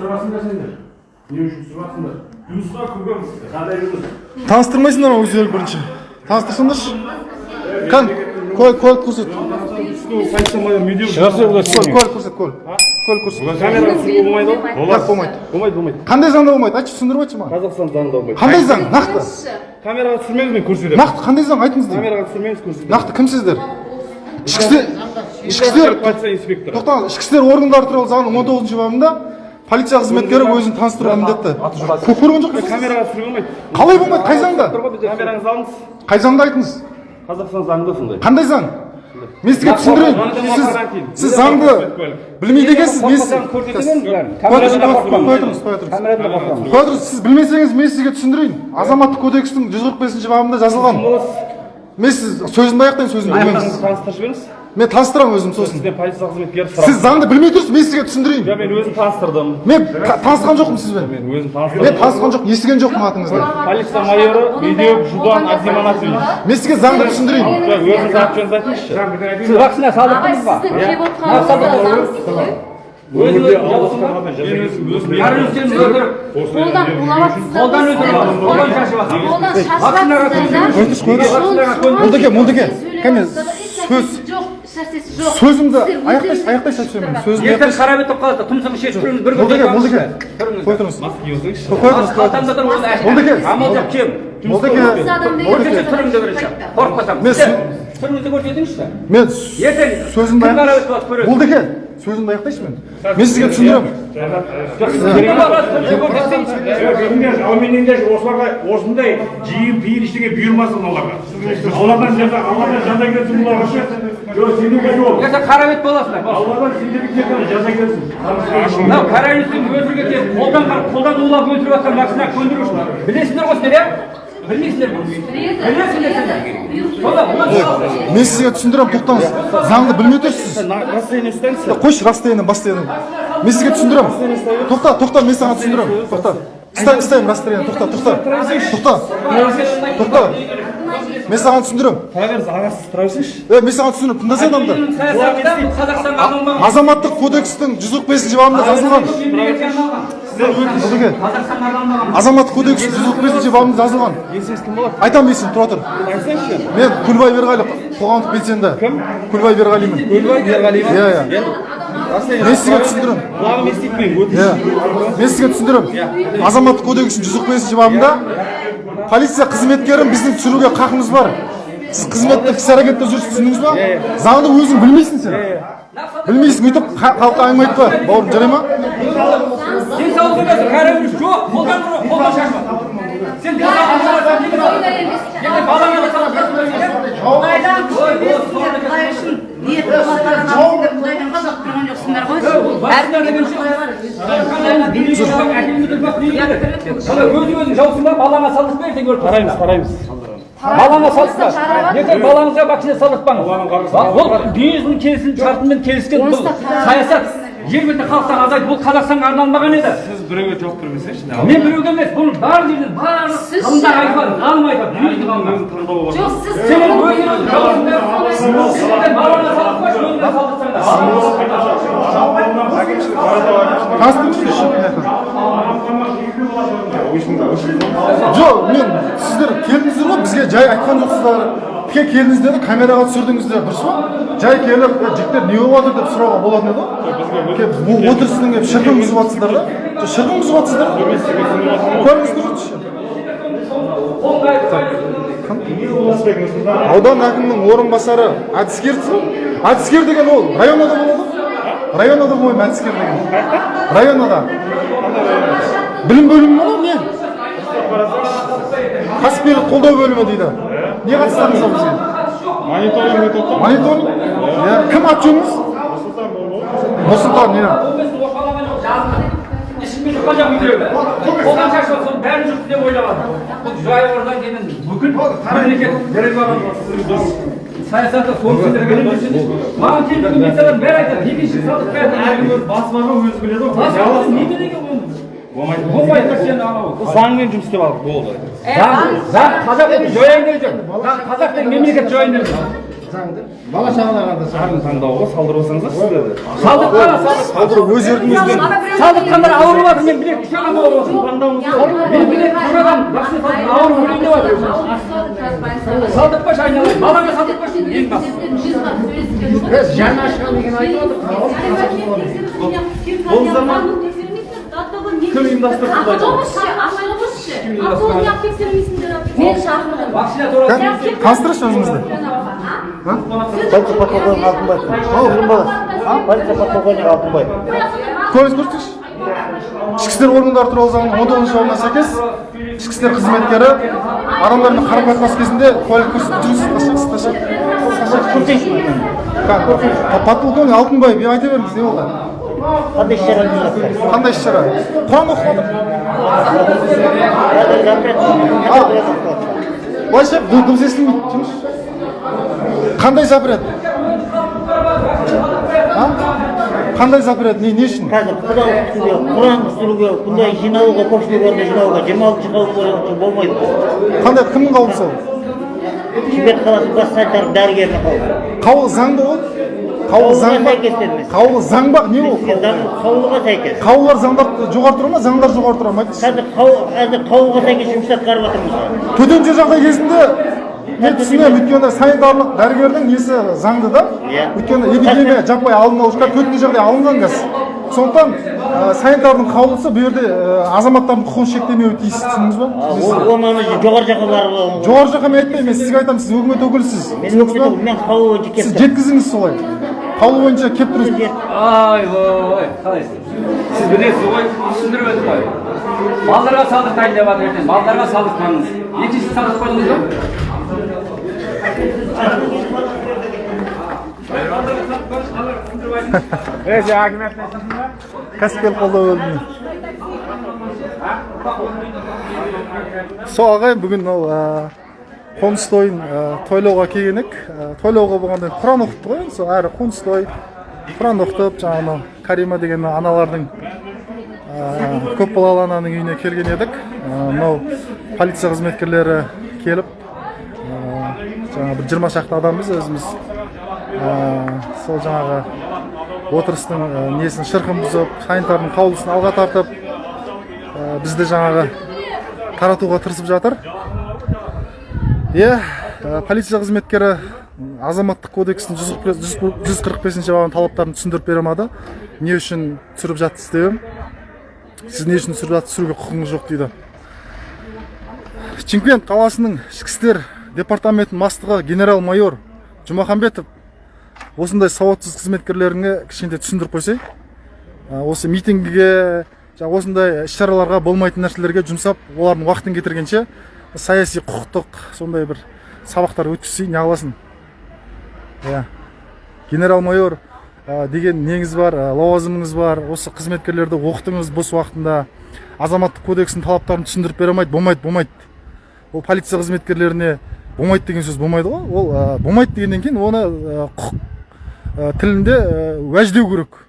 сұрасыңдар сендер? Не үшін сұрасыңдар жұмысқа кіргенбіз қандай жұмыс? Таныстырмайсыңдар ма өздері бірінші? Таныстырсаңдаршы. Кән куәлік куәлік көрсет. Куәлік көрсет куәлік куәлік көрсет. Камераға түсіруге болмайды ғой болмайды. Болмайды. Болмайды қандай заңда болмайды? Айтшы түсіндіріп айтшы маған. Қазақстан заңында болмайды. Қандай заң? Нақты. камераға түсірмеңіз мен көрсетемін. Нақты қандай заң? Айтыңыз деймін камераға түсірмеңіз көрсетемін. Нақты кімсіздер? Ішкі істер ішкі істер полиция инспекторы. Тоқтаңыз ішкі істер органдары туралы заңның он тоғызыншы бабында полиция қызметкері өзін таныстыруға міндетті Кө- көрген жоқ. Пысыз? камераға түсіруге болмайды қалай болмайды? Қай заңда? Камераңызды алыңыз қай заңда айтыңыз? Қазақстан заңында сондай. Қандай заң? Мен сізге түсіндірейін. сіз сіз заңды білмейді екенсіз мен қоя тұрыңыз, сіз білмесеңіз мен сізге түсіндірейін. Азаматтық кодекстің жүз қырық бесінші бабында жазылған. Мен сіз сөзімді аяқтайын сөзімді таныстырып жіберіңіз. Мен таныстырамын өзім сосын. Сізден полиция қызметкері сіз сұрап заңды білмей тұрсыз мен сізге түсіндірейін. Мен өзім таныстырдым. Мен та- танысқан жоқпын сізбен мен өзім мен таныстырдым танысқан жоқ естіген жоқпын атыңызды. Полиция майоры медеуов жұбан мен сізге заңды түсіндірейін. өзіңіз аты жөніңізді айтыңызшы. сіз вакцина салдырдыңыз ба? Мен қолдан қолдан шашып жатыр қолдан кәне сөз. Шашасы жоқ. Сөзімді аяқтайшы айтып жібермін сөзімді. Ертең қара бет болып қалады. Тұмсығын шешіп тұрыңыз. Бір көтеріп молдеке қой тұрыңыз қой тұрыңыз қалтамда тұр мен сü- түріңізді көрсетіңізші. Мен ертең сөзімді молдеке сөзімді аяқтайшы мен мен сізге түсіндіремін осыларға осындай жиын пейін ештеңе бұйырмасын оларға алладан жаза алладан жаза келсін бұларға жоқ сендерге жоқ ертең қара бет боласыңдар алладан сендерге жаза келсін мынау коронавирустың қолдан қолдан улап өлтіріп жатқан вакцина көндіру үшін білесіңдер ғой сіздер иә мен сізге түсіндіремін тоқтаңыз. Заңды білмей тұрсыз қойшы расстояние басстояние мен сізге түсіндіремін тоқта тоқта мен саған түсіндіремін тоқта. Ұста ұстаймын расстояние тоқта тоқта. Тоқта. Тоқта. Мен саған түсіндіремін тұра беріңіз ағасы тұра берсеңізші е мен саған түсіндіремін тыңдасай адамды. Қазақстанға азаматтық кодекстің жүз қырық бесінші бабында жазылған. Арналмаған азаматтық кодекстің жүз қырық бесінші бабында жазылған. Есіңіз кім болады айтамын есімді тұра тұр. Айтсаңызшы мен көлбай берғали қоғамдық белсенді. Кім? Көлбай берғалимын көлбай берғалиев иә иә. Мен сізге түсіндіремін құлағым еститпеймін өтініш. Иә. Мен сізге түсіндіремін азаматтық кодекстің жүз қырық бесінші бабында полиция қызметкерін біздің түсіруге қақымыз бар. Сіз қызметтік іс әрекетте жүрсіз түсіндіңіз ба? Заңды өзің білмейсің сен. Білмейсің өйтіп ха- халыққа әңгіме айтпа. Бауырым жарай ма? Коронавирус жоқ қолдан ұр, қолдан сен өзің өзің жаусың ба балаңа салдыртпа ертең өліп қараймыз қараймыз балаңа ертең балаңызға вакцина салдыртпаңыз бұл дүниежүзінің келісім шартымен келіскен бұл саясат жер бетінде халықтан азайды бұл қазақстанға арналмаған еді сіз біреуге жауап бермесеңізші мен біреуге емес бұл бар жерден барлық ғалым айтады жоқ мен сіздер келдіңіздер ғой бізге жай айтқан жоқсыздар тіке келдіңіздер де камераға түсірдіңіздер дұрыс па? Жай келіп "Е, жігіттер не болып жатыр? деп сұрауға болатын еді ғой. Отырыстың шырқын бұзып жатсыздар да? шырқын бұзып жатсыздар аудан әкімінің орынбасары әдіскерсің әдіскер деген ол районада болады ғой районада болмаймын әдіскер деген? Районада білім бөлімі ма не? Кәсіпкерлік қолдау бөлімі дейді. Не қатыстыңыз ол бізге мониторинг етіп отыр мониторинг иә кім аты жөніңіз нұрсұлтан иә ішіммен жұқа жақ үйдегі қолдан шашып соның бәрін деп ойлаған бұл жайғырдан кейін бүкіл мемлекет дәрежелі саясаты соны сендерге маған келіп комиссиядан бәрі айтады екінші салдық бәрін әркім бас бар ғой өзі біледі ғой заңмен жұмыс істеп алдық болды заң заң қазақ деп жүр заң қазақ деген мемлекет деп жүр бала шағаларға да Арын таңдауға салдырып алсаңыздар сіздерді. Салдық па, салдық. Салдыру өз еркіңізбен Салдыққандар ауырып жатыр, мен білек үш адам ауырып жатыр. Мен білек бір адам ауырып өлейін деп жатыр. Салдық па, айналайын. Балаңа салдық па, ең басты. біз жаңа ашқан деген айтып отырмыз Ол zaman Kim ұйымдастырды бұлай? Мен шақырдым. Туралы таныстырыңызшы өзіңізді Полиция подполковник Алтынбаев. Полиция подполковник Алтынбаев. көңіліңіз көрсетіңізші ішкі істер органдары туралы заңның он тоғызыншы бабына сәйкес ішкі істер қызметкері адамдармен қарым қатынас кезінде куәлік көрсетіп жүрсіз подполковник алтынбаев иә айта беріңіз не болды Қандай іс шара қандай іс шара құран жатыр былайша ды- дыбыс естілмейді жұмыс қандай запрет қандай запрет не не үшін қазір құда өткізуге құран түсіруге бұндай жиналуға көпшілік орында жиналуға жиырма алтыншы қаулы болмайды қандай кімнің қаулысы ол шымкент қаласы бас санитар дәрігерінің қаулы қаулы заң ба ол қаулы заң ба қаулы заң ба не ол? Қаулыға сәйкес. қаулылар заңдар жоғары тұра ма? заңдар жоғары тұра ма? Қазір қазір қаулыға сәйкес жұмыс атқарып жатырмыз төтенше жағдай кезінде мен түсінемін өйткені санитарлық дәрігердің несі заңды да? Иә. өйткені эпидемия жаппай алдын алу үшін төтенше жағдай алынған қазір сондықтан ә, санитардың қаулысы бұл жерде ә, азаматтардың құқығын шектемеуі тиіс түсіндіңіз ба? Оны жоғары жаққа барып жоғары жаққа мен айтпаймын мен сізге айтамын сіз өкімет өкілісіз. Мен өкімет мен қаулы жеткізіңіз солай. Қаулы бойынша келіп тұрыңыз Ай, ой, қалайсыз? Сіз білесіз ғой, түсіндіріп өтіп қой. Балдарға салдық дайындап жатыр ертең. Балдарға салдық қойыңыз. Екінші салдық қойдыңыз ба? кәсіпкер қолдау бөліміне сол ағайын бүгін ә, қоныс тойын тойлауға келген едік тойлауға болғанда құран оқыпты ғой енді сол әрі қоныс той құран оқытып жаңағы карима деген аналардың көп балалы ананың үйіне келген едік мынау полиция қызметкерлері келіп жаңағы бір жиырма шақты адамбыз өзіміз сол жаңағы отырыстың несін шырқын бұзып санитардың қаулысын алға тартып бізді жаңағы таратуға тырысып жатыр иә ә, полиция қызметкері азаматтық кодекстің 145 бабының талаптарын түсіндіріп бере алмады. Не үшін түсіріп жатсыз деп сіз не үшін түсіріп жатсыз түсіруге құқығыңыз жоқ дейді. Шымкент қаласының ішкі істер департаментінің бастығы генерал майор жұмаханбетов осындай сауатсыз қызметкерлеріңе кішкентай түсіндіріп қойсай. Ә, осы митингіге осындай іс шараларға болмайтын нәрселерге жұмсап олардың уақытын кетіргенше саяси құқықтық сондай бір сабақтар өткізсей неғыласың иә. Генерал майор деген неңіз бар лауазымыңыз бар осы қызметкерлерді оқытыңыз бос уақытында. Азаматтық кодекстің талаптарын түсіндіріп бере алмайды болмайды болмайды. Ол полиция қызметкерлеріне болмайды деген сөз болмайды ғой. Ол болмайды дегеннен кейін оны құқық тілінде уәждеу керек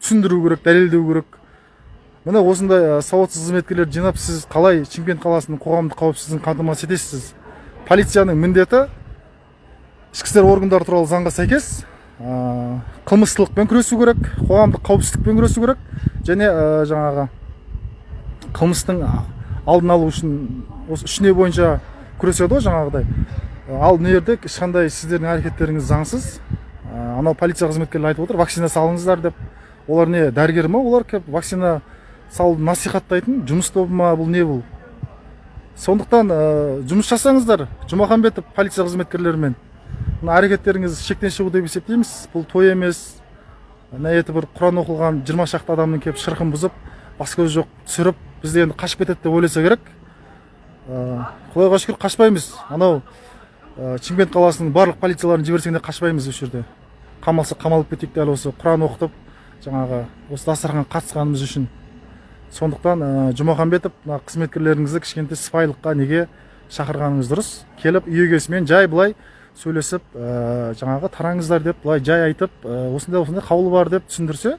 түсіндіру керек дәлелдеу керек. Міне осындай сауатсыз қызметкерлерді жинап сіз қалай шымкент қаласының қоғамдық қауіпсіздігін қамтамасыз етесіз? Полицияның міндеті ішкі істер органдары туралы заңға сәйкес ә, қылмыстылықпен күресу керек қоғамдық қауіпсіздікпен күресу керек және ә, жаңағы қылмыстың алдын алу үшін осы үш бойынша күреседі ғой жаңағыдай. Ал мына жерде ешқандай сіздердің әрекеттеріңіз заңсыз. Анау полиция қызметкерлері айтып отыр вакцина салыңыздар деп. Олар не дәрігер ма олар келіп вакцина салуды насихаттайтын жұмыс тобы ма бұл не бұл? Сондықтан ә, жұмыс жасаңыздар жұмаханбетов полиция қызметкерлерімен. Мына әрекеттеріңіз шектен шығу деп есептейміз. Бұл той емес. Мына еті бір құран оқылған жиырма шақты адамның келіп шырқын бұзып бас көз жоқ түсіріп бізді енді қашып кетеді деп ойласа керек. Ә, құдайға шүкір қашпаймыз. Анау ә, шымкент қаласының барлық полицияларын жіберсең де қашпаймыз осы жерде. Қамалса қамалып кетейік дәл осы құран оқытып жаңағы осы дастарханға қатысқанымыз үшін. Сондықтан ә, жұмаханбетов мына қызметкерлеріңізді кішкентай сыпайылыққа неге шақырғаныңыз дұрыс. Келіп үй егесімен жай былай сөйлесіп ә, жаңағы тараңыздар деп былай жай айтып ә, осындай осындай қаулы бар деп түсіндірсе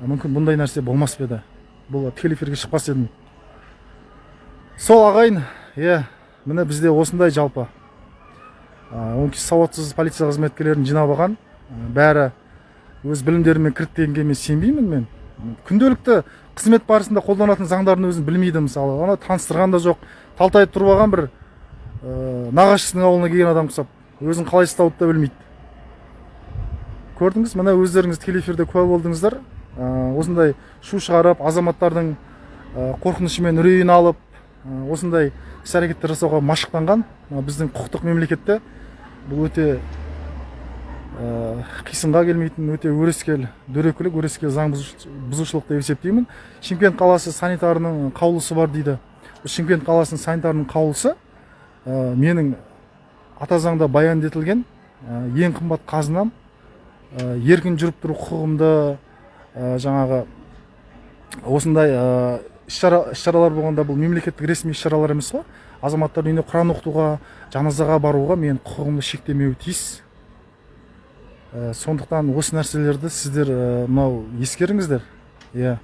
мүмкін бұндай нәрсе болмас па еді? Бұл тікелей эфирге шықпас едім. Сол ағайын иә міне бізде осындай жалпы. Оңтүстік сауатсыз полиция қызметкерлерін жинап алған. Бәрі өз білімдерімен дегенге мен сенбеймін мен. Күнделікті қызмет барысында қолданатын заңдардың өзін білмейді мысалы. Ана таныстырған да жоқ талтайып тұрып алған бір ә, нағашысының ауылына келген адам ұқсап өзін қалай ұстауды да білмейді. Көрдіңіз? Міне өздеріңіз тікелей эфирде куә болдыңыздар. Ә, осындай шу шығарып азаматтардың ә, қорқынышы мен үрейін алып ә, осындай іс әрекеттер жасауға машықтанған мына біздің құқықтық мемлекетте бұл өте ә, қисынға келмейтін өте өрескел дөрекілік өрескел заң бұзуш- бұзушылық деп есептеймін. Шымкент қаласы санитарының қаулысы бар дейді. Шымкент қаласының санитарының қаулысы ә, менің ата заңда баян етілген ә, ең қымбат қазынам ә, еркін жүріп тұру құқығымды жаңағы осындай ә, іс-шара іс-шаралар болғанда бұл мемлекеттік ресми іс-шаралар емес қой. Азаматтар үйіне құран оқытуға жаназаға баруға менің құқығымды шектемеуі тиіс. Ә, сондықтан осы нәрселерді сіздер ә, мынау ескеріңіздер. Иә.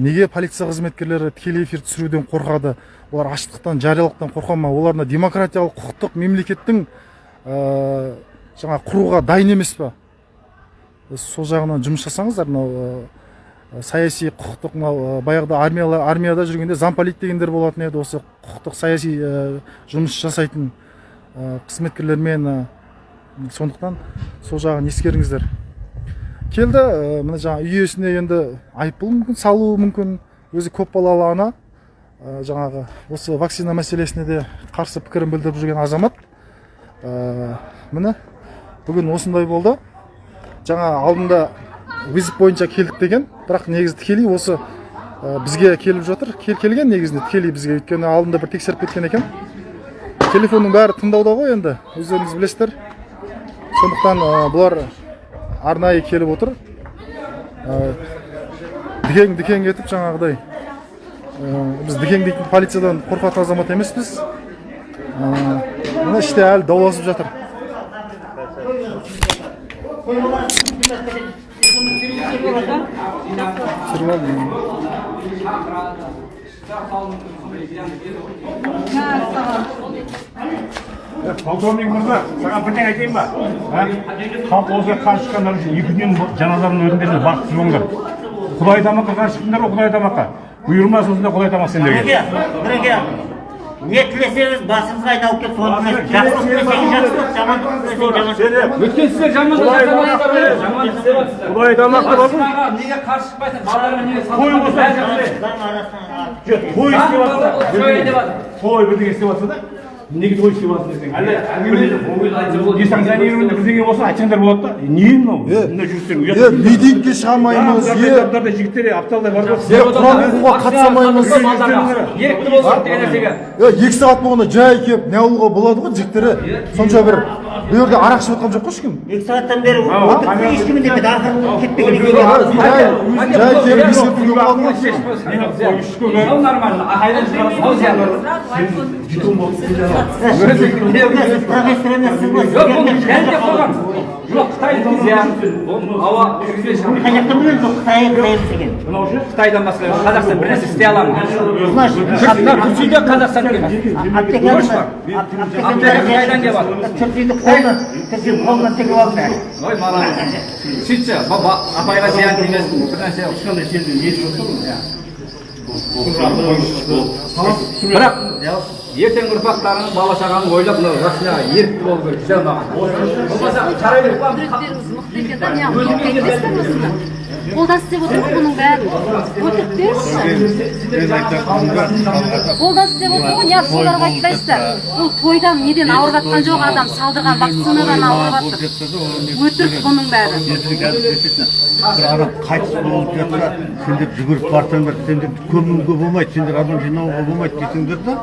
Неге полиция қызметкерлері тікелей эфир түсіруден қорқады олар аштықтан жариялықтан қорқа ма? Олар мына демократиялық құқықтық мемлекеттің ә, жаңа құруға дайын емес па? Сол жағынан жұмыс жасаңыздар мынау ә, саяси құқықтық мынау баяғыда армияла, армияда жүргенде замполит дегендер болатын еді осы құқықтық саяси ә, жұмыс жасайтын ә, қызметкерлермен сондықтан сол жағын ескеріңіздер. Келді ә, мына жаңа үй иесіне енді айыппұл мүмкін салуы мүмкін. Өзі көпбалалы ана. Ә, жаңағы осы вакцина мәселесіне де қарсы пікірін білдіріп жүрген азамат. Ә, міне бүгін осындай болды. Жаңа алдында визит бойынша келдік деген бірақ негізі тікелей осы ә, бізге келіп жатыр. Кел, келген негізінде тікелей бізге өйткені алдында бір тексеріп кеткен екен. Телефонның бәрі тыңдауда ғой енді өздеріңіз білесіздер. Сондықтан бұлар арнайы келіп отыр. Дікең дікең етіп жаңағыдай біз дікең дейтін полициядан қорқатын азамат емеспіз. Мына іште әлі дауласып жатыр. Полковник мырза саған бірдеңе айтайын ба? А? халық осыға қарсы шыққандар үшін екі күннен жаназаның өтіңдер бақытсыз болыңдар құдай тамаққа қарсы шықтыңдар ғой құдай тамаққа. Бұйырмасын осындай құдай тамақ сендерге. Бірге, не тілесеңіз басыңызға айналып келіп соны Құдай тамақ неге қарсы неге той істеп жатса той бірдеңе істеп жатса да. Неге істеп жатсың десең әлде Ой, несанкционированный бірдеңе болса айтсаңдар болады да. Не мынау? Мындай жүрістер е митингке шыға алмаймыз е. жігіттер бар ғой е құран оқуға қатыса алмаймыз ерікті болсын деген нәрсеге. Е екі сағат болғанда жай келіп не болады ғой жігіттері. Сонша бір бұл жерде арақ ішіп жатқан жоқ қой ешкім екі сағаттан бері отырып ешкім үндемеді ақыры кетпеген екен жай жай келіп нормально. А хайдан профессор емессің ғой Жоқ. Жоқ, Қытай зиян. Ауа білеміз ол екен Қытайдан басқа Қазақстан бір нәрсе істей ала ма? Қазақстан Қытайдан келіп қолынан алды Ой. Сөйтсе, апайға зиян тимесін. Бір нәрсе ешқандай жерде еш бірақ ертең ұрпақтарың бала шағаның ойлап мына жасына ерікті болу керек маған болмаса қарай беріп қолдан істеп отыр ғой бұның бәрін өтірік беріңізші қолдан істеп отыр ғой неғып соларға айтпайсыздар. бұл тойдан неден ауырып жатқан жоқ адам салдырған вакцинадан ауырып жатыр. өтірік бұның бәрі. Бір адам қайтыс болып жатса сендер жүгіріп барсаңдар сендер көмуге болмайды сендер адам жинауға болмайды десеңдер да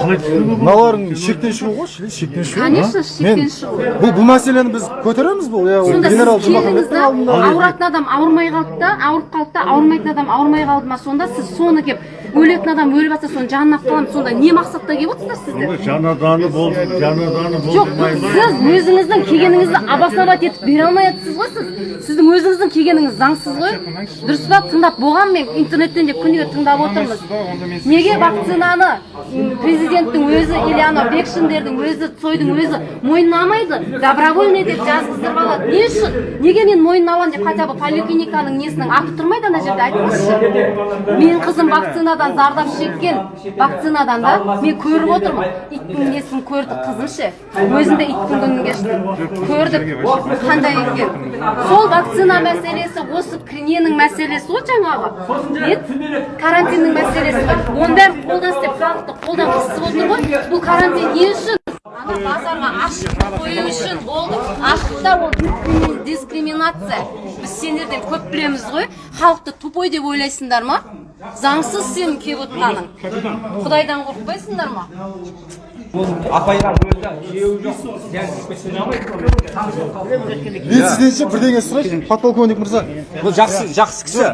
қалай түсінуге болады мыналарың шектен шығу ғой ше- шектен шығу Конечно, шектен шығу. бұл бұл мәселені біз көтереміз бұл иә ол сонда генерал сіз келдіңіз жұмаханбеттің да алдында. ауыратын адам ауырмай қалды да ауырып қалды да ауырмайтын адам ауырмай қалды ма сонда? Сіз соны келіп өлетін адам өліп жатса соның жанына қаламыз сонда не мақсатта келіп отырсыздар сіздер жанаданы болды жанаданы жоқ сіз өзіңіздің келгеніңізді обосновать етіп бере алмай жатсыз ғой сіз. Сіздің өзіңіздің келгеніңіз заңсыз ғой. Дұрыс па? Тыңдап болған мен интернеттен де күніге тыңдап отырмыз. Неге вакцинаны президенттің өзі или анау бекшиндердің өзі цойдың өзі мойындамайды добровольный деп жазғыздырып алады. Не үшін? Неге мен мойнына аламын деп хотя бы поликлиниканың несінің аты тұрмайды ана жерде? Айтыңызшы. Менің қызым вакцинадан зардап шеккен вакцинадан да мен көріп отырмын. Иттің несін көрдік қызым ше өзім де иттің күнін кештім көрдік. Қандай екен сол вакцина мәселесі осы ненің мәселесі ғой жаңағы. Карантиннің мәселесі оның бәрін қолдан істеп халықты қолдан қысып отыр ғой. Бұл карантин не үшін? Ана базарға ашық қою үшін болды. Ашық та ол дискрими- дискриминация. Біз сендерден көп білеміз ғой. Халықты тупой деп ойлайсыңдар ма? Заңсыз сенің келіп отырғаның құдайдан қорықпайсыңдар ма? Апайға өзі күйеуі жоқ дәл кетпесін мен сізден ше бірдеңе сұрайыншы. Подполковник мырза бұл жақсы жақсы кісі.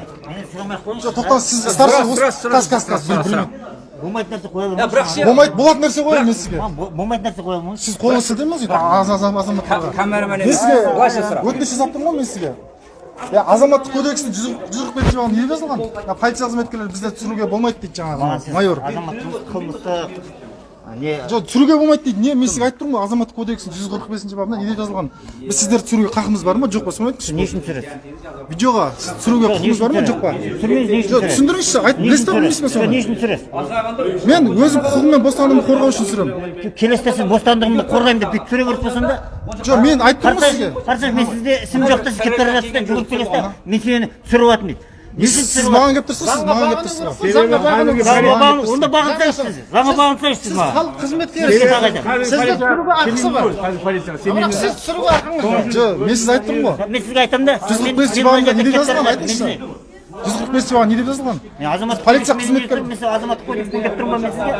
тоқтаңыз сіз қас біл- білмеймін. болмайтын нәрсе қоя бірақ алмайсың ше болмайды болатын нәрсе қоямын мен сізге. Болмайтын нәрсе қоя алмайсың сіз қолыңыз аз азаматтарға камерамен мен сізге былайша сұра өтініш жасап тұрмын ғой мен сізге. Иә азаматтық кодекстің жүз жүз қырық бесінші бабында не жазылған полиция қызметкерлері бізде түсіруге болмайды дейді жаңағы майор азаматтық қылмыстық а, не. Жоқ түсіруге болмайды дейді. Не мен сізге айтып тұрмын ғой азаматтық кодекстің жүз қырық бесінші бабында неде жазылған біз сіздерді түсіруге қақымыз бар ма? Жоқ па соны айтыңызшы. Не үшін түсіресіз видеоға сіз түсіруге құқығыңыз бар ма? жоқ па? Түсірмеңіз не үшін жоқ түсіндіріңізші айт білесіз ба білмейсіз ба түсіресіз не соны? үшін түсіресіз мен өзім құқығым мен бостандығымды қорғау үшін түсіремін келесіде сіз бостандығымды қорғаймын деп бүйтіп түсіре беріп болсаң да. Жоқ мен айтып тұрмын ғой сізге. Қарасаңыз мен сізде ісім жоқ та сіз келіп бара жатсыз да жүгіріп келесіз да мен сені түсіріп жатырмын дейді. Сіз маған келіп тұрсыз сіз маған келіп тұрсыз онда бағынсаңыз сіз заңға бағынсаңыз сіз маған халық қызметкері сізді түсіруге ақысы бар бірақ сіз түсіруге ақыңыз бар жоқ мен сізге айтып тұрмын ғой мен сізге айтамын да жүз қырық бесінші айтыңызшы. Жүз қырық бабында не деп жазылған? Мен азаматтық Полиция қызметкері. азаматтық кодекспен келіп тұрмын ба мен сізге.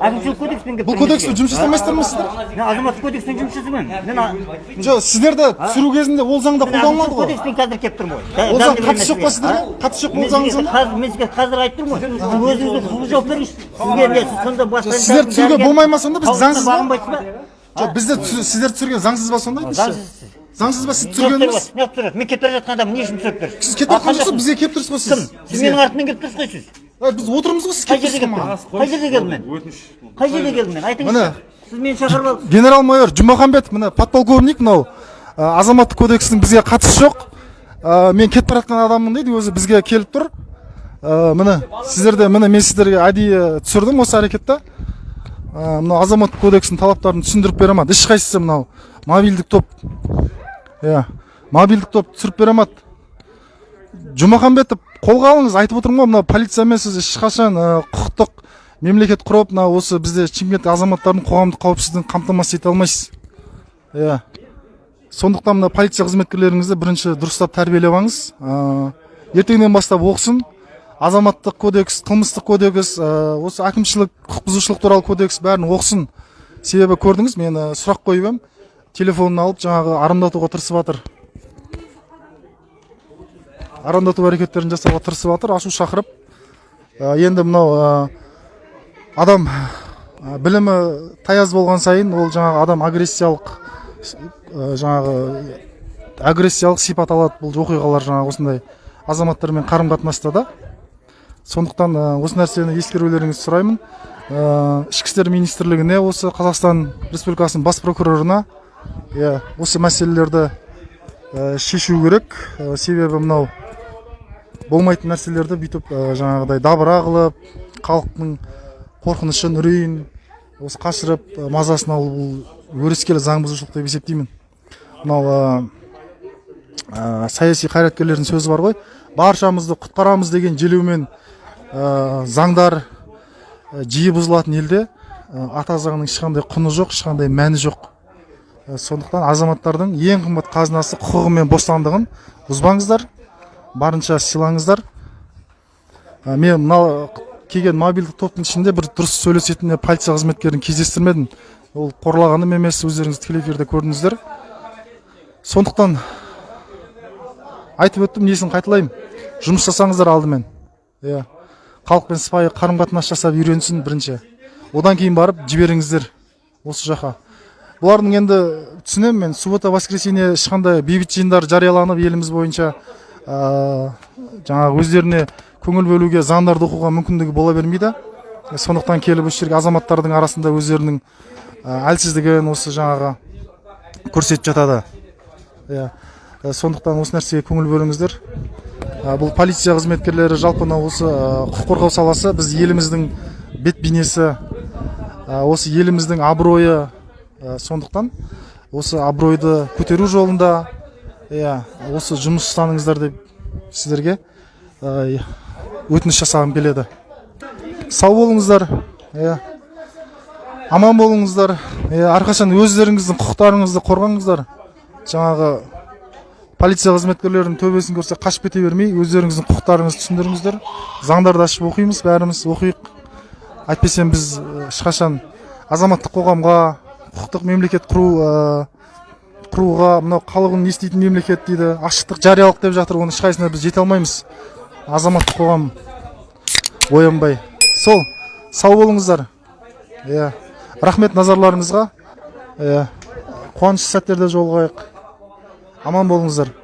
Әкімшілік кодекспен келіп бұл кодекспен жұмыс жасамайсыздар ма сіздер? Мен азаматтық кодекспен жұмыс жасамаймын. Мен жоқ сіздерді түсіру кезінде ол заңда қолданылады ғой. кодекспен қазір келіп тұрмын ғой ол заң қатысы жоқ па сіздерге? Қатысы жоқ ол заң сізге заңға қазір мен сізге қазір айтып тұрмын ғой өзіңізге құқық жауап беріңізші. Сізге не сіз сонда бас сіздер түсіруге болмай ма сонда? Біз заңсыз ба? бағынбайсыз ба? Жоқ бізді сіздер түсірген заңсыз ба сонда айтыңызшы? Заңсыз заңсыз ба сіз не түсіргеніңіз түсіріп тұрсыз мен келіп бара жатқан адамды не үшін түсіріп тұрсыз? Сіз кетіп тұрсыз ғой бізге келіп тұрсыз ғой кім? Сіз сіз менің артымнан келіп тұрсыз ғой сіз? Ай, біз отырмыз ғой сіз қай жерде тұрсыз келіп ғой қай жерде келдім мен қай жерде келдім мен Міне. айтыңызшы сіз мені шақырып алдыңыз генерал майор жұмаханбетов міне подполковник мынау ә, азаматтық кодекстің бізге қатысы жоқ. Ә, мен кетіп бара жатқан адаммын дейді өзі бізге келіп тұр. Ә, міне сіздерде міне мен сіздерге әдейі түсірдім осы әрекетті. Ә, мынау азаматтық кодекстің талаптарын түсіндіріп бере алмады ешқайсысы мынау мобильдік топ иә мобильдік топ түсіріп бере алмады жұмаханбетов қолға алыңыз айтып отырмын ғой мынау полициямен сіз ешқашан құқықтық мемлекет құрып мына осы бізде шымкент азаматтардың қоғамдық қауіпсіздігін қамтамасыз ете алмайсыз иә сондықтан мына полиция қызметкерлеріңізді бірінші дұрыстап тәрбиелеп алыңыз ертеңнен бастап оқысын азаматтық кодекс қылмыстық кодекс осы әкімшілік құқық бұзушылық туралы кодекс бәрін оқысын себебі көрдіңіз мен сұрақ қойып едім телефонын алып жаңағы арандатуға тырысып жатыр арандату әрекеттерін жасауға тырысып жатыр ашу шақырып ә, енді мынау ә, адам ә, білімі таяз болған сайын ол жаңағы адам агрессиялық жаңағы агрессиялық сипат алады бұл оқиғалар жаңағы осындай азаматтармен қарым қатынаста да. Сондықтан осы нәрсені ескерулеріңізді сұраймын. Ішкі істер министрлігіне осы қазақстан республикасының бас прокурорына иә осы мәселелерді ә, шешу керек. Ә, себебі мынау болмайтын нәрселерді бүйтіп ә, жаңағыдай дабыра қылып халықтың қорқынышын үрейін осы қашырып ә, мазасын алу бұл өрескел заң бұзушылық деп есептеймін. Мынау ә, ә, саяси қайраткерлердің сөзі бар ғой. Баршамызды құтқарамыз деген желеумен ә, заңдар жиі бұзылатын елде ата заңның ешқандай құны жоқ ешқандай мәні жоқ. Сондықтан азаматтардың ең қымбат қазынасы құқығы мен бостандығын бұзбаңыздар барынша сыйлаңыздар. Ә, мен мына келген мобильдік топтың ішінде бір дұрыс сөйлесетін полиция қызметкерін кездестірмедім. Ол қорлағаным емес өздеріңіз тікелей эфирде көрдіңіздер. Сондықтан айтып өттім несін қайталаймын. Жұмыс жасаңыздар алдымен. Иә. Халықпен сыпайы қарым қатынас жасап үйренсін бірінші. Одан кейін барып жіберіңіздер осы жаққа. Бұлардың енді түсінемін мен. Суббота воскресенье ешқандай бейбіт жиындар жарияланып еліміз бойынша ә, жаңағы өздеріне көңіл бөлуге заңдарды оқуға мүмкіндігі бола бермейді. Сондықтан келіп осы жерге азаматтардың арасында өздерінің әлсіздігін осы жаңағы көрсетіп жатады. Иә. Ә, сондықтан осы нәрсеге көңіл бөліңіздер. Бұл полиция қызметкерлері жалпы мынау осы құқық қорғау саласы біз еліміздің бет бейнесі осы еліміздің абыройы сондықтан осы абыройды көтеру жолында иә осы жұмыс ұстаныңыздар деп сіздерге ә, өтініш жасағым келеді. Сау болыңыздар иә. Аман болыңыздар иә. Әрқашан өздеріңіздің құқықтарыңызды қорғаңыздар. Жаңағы полиция қызметкерлерінің төбесін көрсе қашып кете бермей өздеріңіздің құқықтарыңызды түсіндіріңіздер. Заңдарды ашып оқимыз бәріміз оқиық. Әйтпесе біз ә, ешқашан азаматтық қоғамға құқықтық мемлекет құру құруға мынау халығын не істейтін мемлекет дейді ашықтық жариялық деп жатыр оның ешқайсысына біз жете алмаймыз. Азаматтық қоғам. Оянбай. Сол сау болыңыздар. Иә. Рахмет назарларыңызға. Иә. Қуанышты сәттерде жолығайық. Аман болыңыздар.